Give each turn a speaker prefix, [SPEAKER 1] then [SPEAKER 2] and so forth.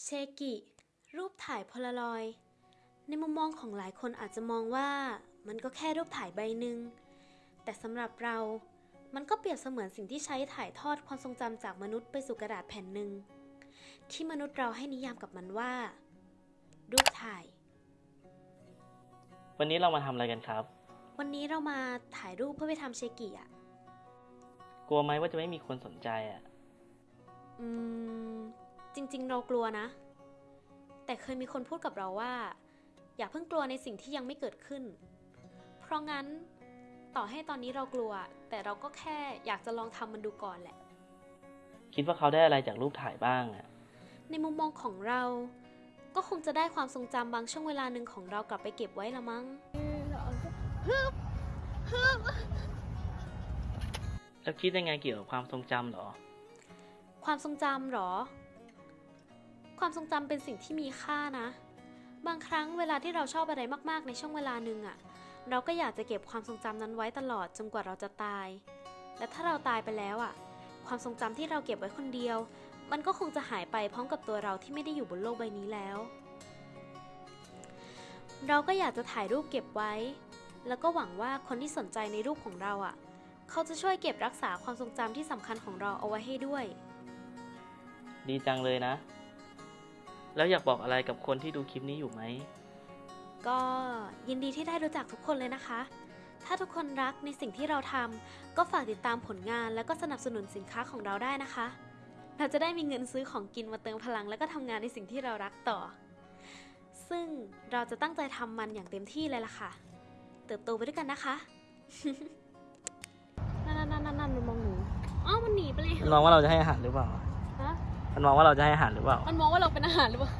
[SPEAKER 1] เชกิ รูปถ่ายโพลารอยด์ในมุมมองของหลายคนอาจจะมองว่ามันก็แค่รูปถ่ายใบหนึ่ง แต่สำหรับเรา มันก็เปรียบเสมือนสิ่งที่ใช้ถ่ายทอดความทรงจำจากมนุษย์ไปสู่กระดาษแผ่นหนึ่ง ที่มนุษย์เราให้นิยามกับมันว่า รูปถ่าย
[SPEAKER 2] วันนี้เรามาทำอะไรกันครับ
[SPEAKER 1] วันนี้เรามาถ่ายรูปเพื่อไปทำเชกิอะ
[SPEAKER 2] กลัวไหมว่าจะไม่มีคนสนใจอะ
[SPEAKER 1] อืมจ ริง ๆ เรากลัวนะ แต่เคยมีคนพูดกับเราว่า อย่าเพิ่งกลัวในสิ่งที่ยังไม่เกิดขึ้น เพราะงั้นต่อให้ตอนนี้เรากลัว แต่เราก็แค่อยากจะลองทำมันดูก่อนแหละ
[SPEAKER 2] คิดว่าเขาได้อะไรจากรูปถ่ายบ้างอะ
[SPEAKER 1] ในมุมมองของเรา ก็คงจะได้ความทรงจำบางช่วงเวลาหนึ่งของเรากลับไปเก็บไว้ละมั้ง
[SPEAKER 2] แล้วคิดยังไงเกี่ยวกับความทรงจำเหรอ
[SPEAKER 1] ความทรงจำเหรอ ความทรงจำเป็นสิ่งที่มีค่านะ บางครั้งเวลาที่เราชอบอะไรมากๆ ในช่วงเวลาหนึ่งอะเราก็อยากจะเก็บความทรงจำนั้นไว้ตลอดจนกว่าเราจะตาย และถ้าเราตายไปแล้วอะความทรงจำที่เราเก็บไว้คนเดียว มันก็คงจะหายไปพร้อมกับตัวเราที่ไม่ได้อยู่บนโลกใบนี้แล้ว เราก็อยากจะถ่ายรูปเก็บไว้ แล้วก็หวังว่าคนที่สนใจในรูปของเราอะเขาจะช่วยเก็บรักษาความทรงจำที่สำคัญของเราเอาไว้ให้ด้วย
[SPEAKER 2] ดีจังเลยนะ แล้วอยากบอกอะไรกับคนที่ดูคลิปนี้อยู่ไหม
[SPEAKER 1] ก็ยินดีที่ได้รู้จักทุกคนเลยนะคะ ถ้าทุกคนรักในสิ่งที่เราทำก็ฝากติดตามผลงานแล้วก็สนับสนุนสินค้าของเราได้นะคะ เราจะได้มีเงินซื้อของกินมาเติมพลัง แล้วก็ทำงานในสิ่งที่เรารักต่อ ซึ่งเราจะตั้งใจทำมันอย่างเต็มที่เลยล่ะค่ะ เติบโตไปด้วยกันนะคะนั่นนั่นนั่นนั่นมันมองหนูอ้าวมันหนีไปเลย
[SPEAKER 2] มันมองว่าเราจะให้อาหารหรือเปล่า
[SPEAKER 1] ฮะ
[SPEAKER 2] มันมองว่าเราจะให้อาหารหรือเปล่า
[SPEAKER 1] มันมองว่าเราเป็นอาหารหรือเปล่า